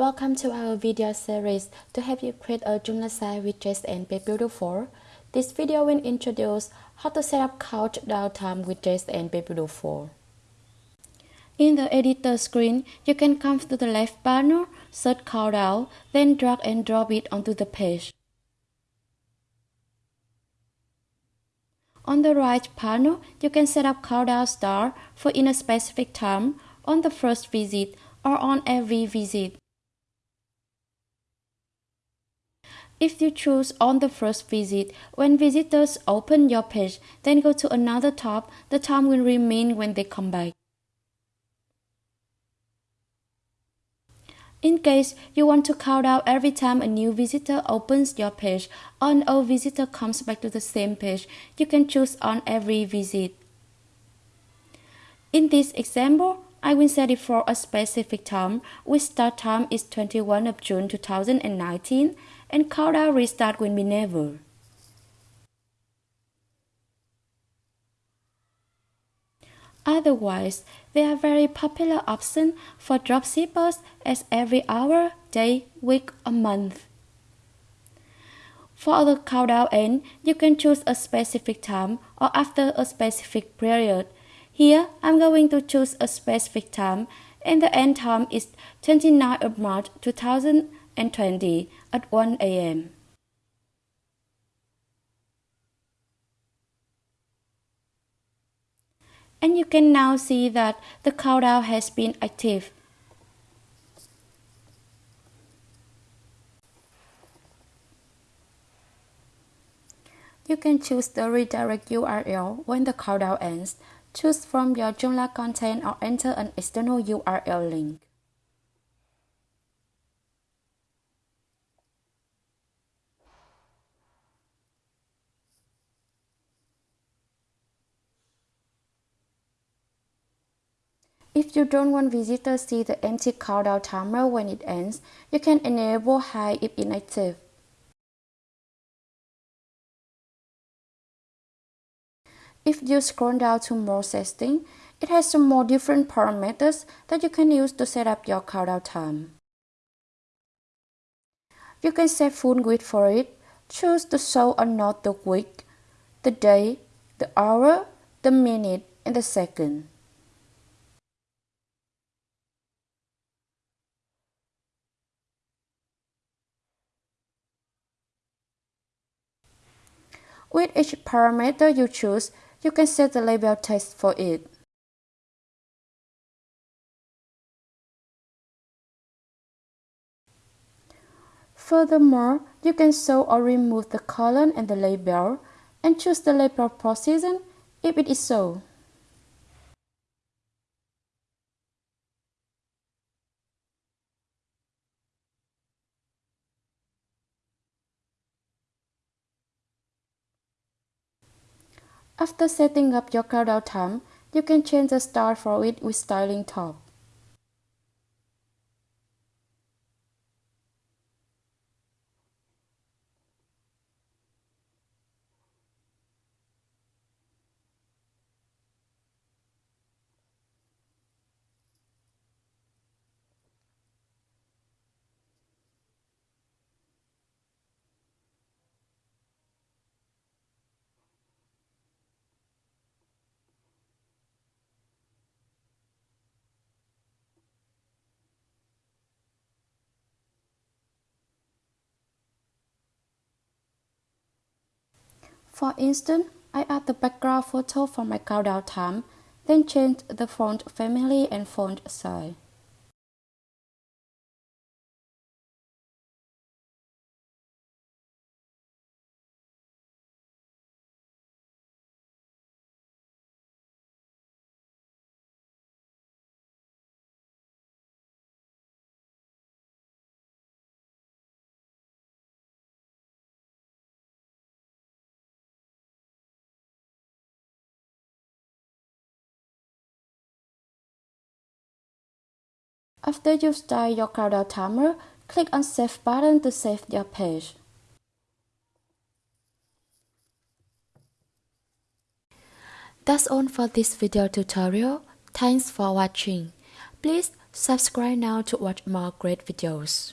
Welcome to our video series to help you create a Joomla site with JSON Be Beautiful. This video will introduce how to set up countdown time with JSON Be Beautiful. In the editor screen, you can come to the left panel, search countdown, then drag and drop it onto the page. On the right panel, you can set up countdown start for in a specific time on the first visit or on every visit. If you choose on the first visit, when visitors open your page, then go to another tab, the time will remain when they come back. In case you want to count out every time a new visitor opens your page or an old visitor comes back to the same page, you can choose on every visit. In this example, I will set it for a specific time, which start time is 21 of June 2019 and countdown restart will be never. Otherwise, they are very popular option for dropshippers as every hour, day, week, or month. For the countdown end, you can choose a specific time or after a specific period. Here, I'm going to choose a specific time and the end time is 29 of March 2020 at 1 a.m. and you can now see that the countdown has been active. You can choose the redirect URL when the countdown ends. Choose from your Joomla content or enter an external URL link. If you don't want visitors see the empty countdown timer when it ends, you can enable hide if inactive. If you scroll down to more settings, it has some more different parameters that you can use to set up your countdown time. You can set full width for it, choose to show or not the week, the day, the hour, the minute, and the second. With each parameter you choose, you can set the label text for it. Furthermore, you can show or remove the column and the label, and choose the label position if it is so. After setting up your countdown time, you can change the start for it with styling top. For instance, I add the background photo for my countdown time, then change the font family and font size. After you start your countdown timer, click on Save button to save your page. That's all for this video tutorial. Thanks for watching. Please Subscribe now to watch more great videos.